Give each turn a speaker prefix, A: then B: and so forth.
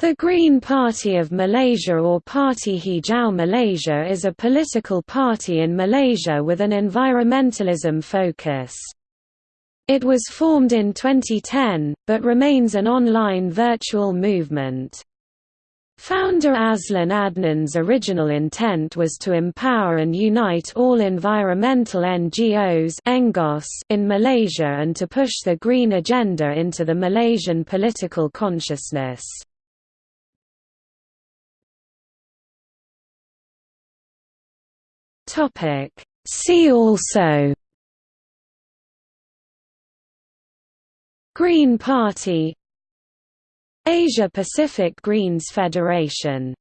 A: The Green Party of Malaysia or Parti Hijau Malaysia is a political party in Malaysia with an environmentalism focus. It was formed in 2010, but remains an online virtual movement. Founder Azlan Adnan's original intent was to empower and unite all environmental NGOs in Malaysia and to push the green agenda into the Malaysian political consciousness. Topic. See also Green Party Asia Pacific Greens Federation